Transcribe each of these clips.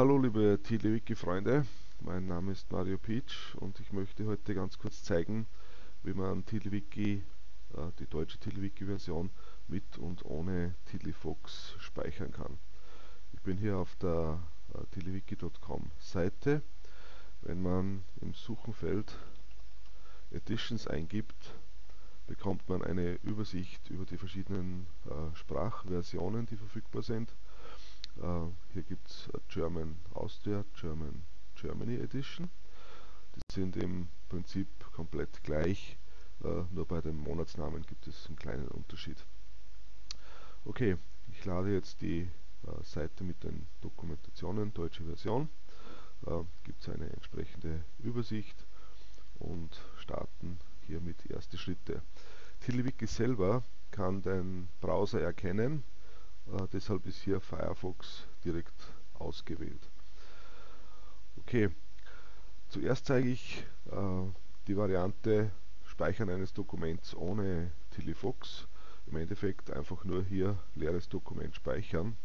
Hallo liebe TiddlyWiki-Freunde, mein Name ist Mario Peach und ich möchte heute ganz kurz zeigen, wie man TiddlyWiki, äh, die deutsche TiddlyWiki-Version mit und ohne TiddlyFox speichern kann. Ich bin hier auf der äh, tiddlywiki.com Seite. Wenn man im Suchenfeld Editions eingibt, bekommt man eine Übersicht über die verschiedenen äh, Sprachversionen, die verfügbar sind. Äh, hier gibt es German Austria, German Germany Edition. Die sind im Prinzip komplett gleich, äh, nur bei den Monatsnamen gibt es einen kleinen Unterschied. Okay, ich lade jetzt die äh, Seite mit den Dokumentationen, deutsche Version. Äh, gibt es eine entsprechende Übersicht und starten hiermit erste Schritte. TiddlyWiki selber kann den Browser erkennen, äh, deshalb ist hier Firefox direkt ausgewählt. Okay, zuerst zeige ich äh, die Variante Speichern eines Dokuments ohne TiddlyFox. Im Endeffekt einfach nur hier leeres Dokument speichern.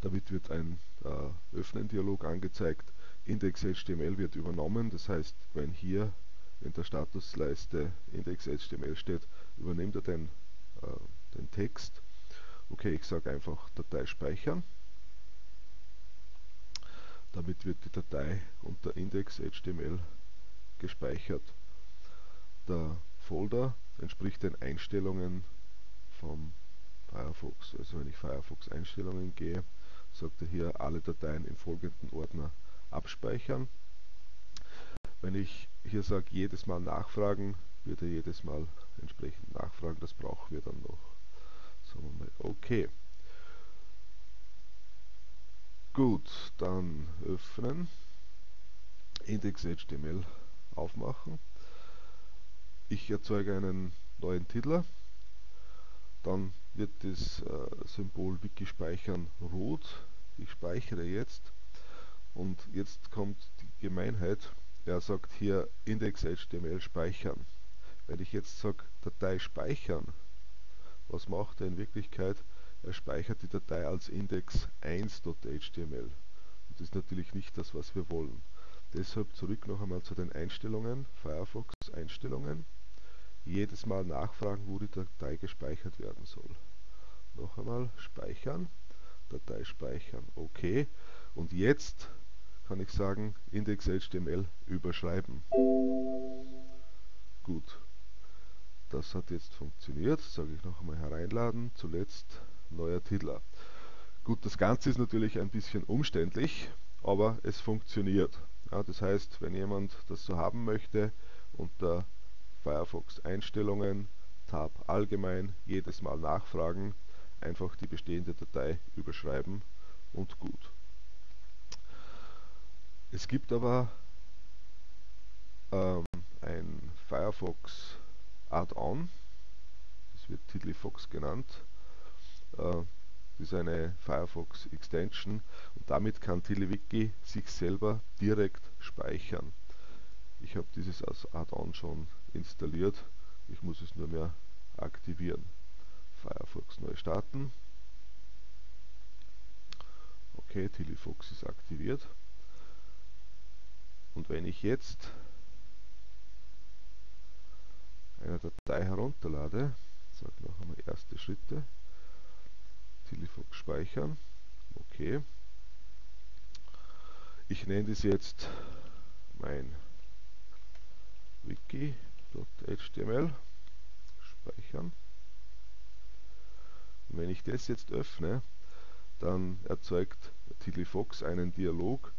Damit wird ein äh, Öffnen-Dialog angezeigt. Index.html wird übernommen, das heißt, wenn hier in der Statusleiste Index.html steht, übernimmt er den, äh, den Text Okay, ich sage einfach Datei speichern. Damit wird die Datei unter index.html gespeichert. Der Folder entspricht den Einstellungen vom Firefox. Also wenn ich Firefox Einstellungen gehe, sagt er hier alle Dateien im folgenden Ordner abspeichern. Wenn ich hier sage jedes Mal nachfragen, wird er jedes Mal entsprechend nachfragen. Das brauchen wir dann noch. Sagen wir mal OK. Gut, dann öffnen, Index.html aufmachen. Ich erzeuge einen neuen Titel. Dann wird das äh, Symbol Wiki speichern rot. Ich speichere jetzt und jetzt kommt die Gemeinheit. Er sagt hier Index.html speichern. Wenn ich jetzt sage Datei speichern, was macht er in Wirklichkeit? Er speichert die Datei als index1.html. Das ist natürlich nicht das, was wir wollen. Deshalb zurück noch einmal zu den Einstellungen, Firefox Einstellungen. Jedes Mal nachfragen, wo die Datei gespeichert werden soll. Noch einmal speichern, Datei speichern, OK. Und jetzt kann ich sagen, index.html überschreiben. Gut, das hat jetzt funktioniert. Sage ich noch einmal hereinladen. Zuletzt neuer Titel. Gut, das Ganze ist natürlich ein bisschen umständlich, aber es funktioniert. Ja, das heißt, wenn jemand das so haben möchte, unter Firefox Einstellungen, Tab Allgemein, jedes Mal nachfragen, einfach die bestehende Datei überschreiben und gut. Es gibt aber ähm, ein Firefox Add-on, das wird TiddlyFox genannt. Äh, das ist eine Firefox Extension und damit kann TiddlyWiki sich selber direkt speichern. Ich habe dieses als Add-on schon installiert, ich muss es nur mehr aktivieren. Firefox neu starten. Okay, TiddlyFox ist aktiviert. Und wenn ich jetzt eine Datei herunterlade, sage noch einmal erste Schritte, Telefox speichern, okay. Ich nenne das jetzt mein wiki.html, speichern. Und wenn ich das jetzt öffne, dann erzeugt TiddlyFox einen Dialog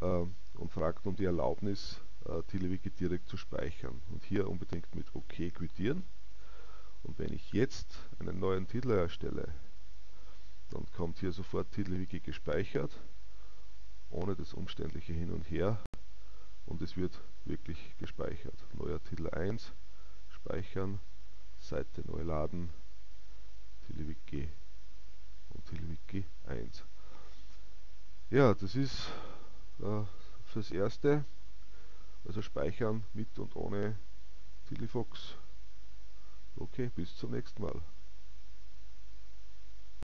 äh, und fragt um die Erlaubnis, äh, TiddlyWiki direkt zu speichern. Und hier unbedingt mit OK quittieren. Und wenn ich jetzt einen neuen Titel erstelle, dann kommt hier sofort TiddlyWiki gespeichert, ohne das umständliche Hin und Her. Und es wird wirklich gespeichert. Neuer Titel 1, speichern, Seite neu laden, TiddlyWiki und TiddlyWiki 1. Ja, das ist äh, fürs Erste also speichern mit und ohne Telefox. Okay, bis zum nächsten Mal.